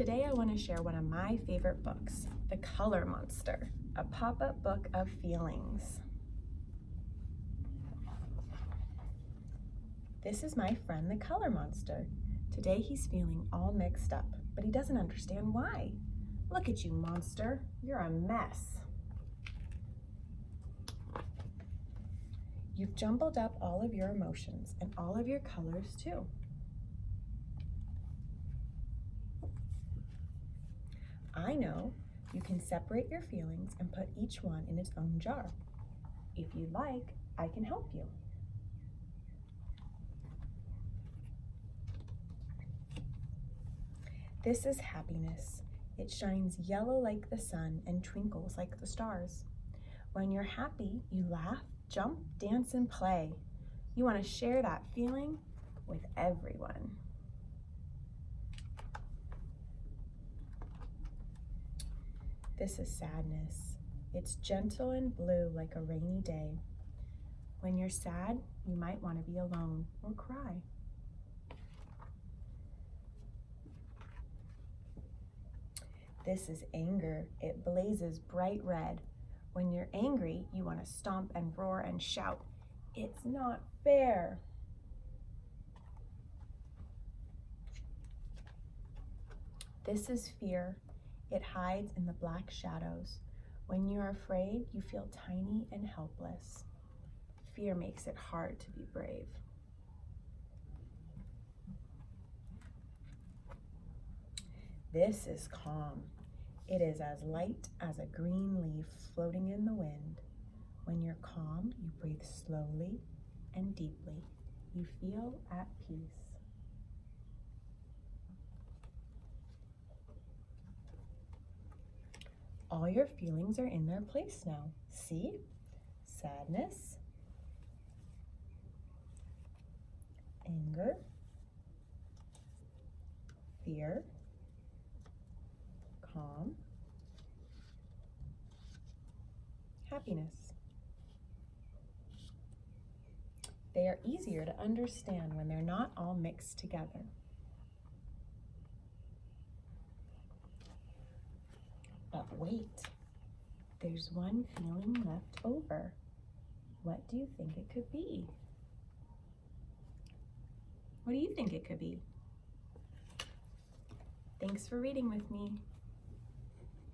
Today I want to share one of my favorite books, The Color Monster, a pop-up book of feelings. This is my friend the Color Monster. Today he's feeling all mixed up, but he doesn't understand why. Look at you, monster. You're a mess. You've jumbled up all of your emotions and all of your colors too. I know you can separate your feelings and put each one in its own jar. If you'd like, I can help you. This is happiness. It shines yellow like the sun and twinkles like the stars. When you're happy, you laugh, jump, dance, and play. You want to share that feeling with everyone. This is sadness. It's gentle and blue like a rainy day. When you're sad, you might want to be alone or cry. This is anger. It blazes bright red. When you're angry, you want to stomp and roar and shout, It's not fair. This is fear. It hides in the black shadows. When you're afraid, you feel tiny and helpless. Fear makes it hard to be brave. This is calm. It is as light as a green leaf floating in the wind. When you're calm, you breathe slowly and deeply. You feel at peace. All your feelings are in their place now. See? Sadness, anger, fear, calm, happiness. They are easier to understand when they're not all mixed together. Wait, there's one feeling left over. What do you think it could be? What do you think it could be? Thanks for reading with me.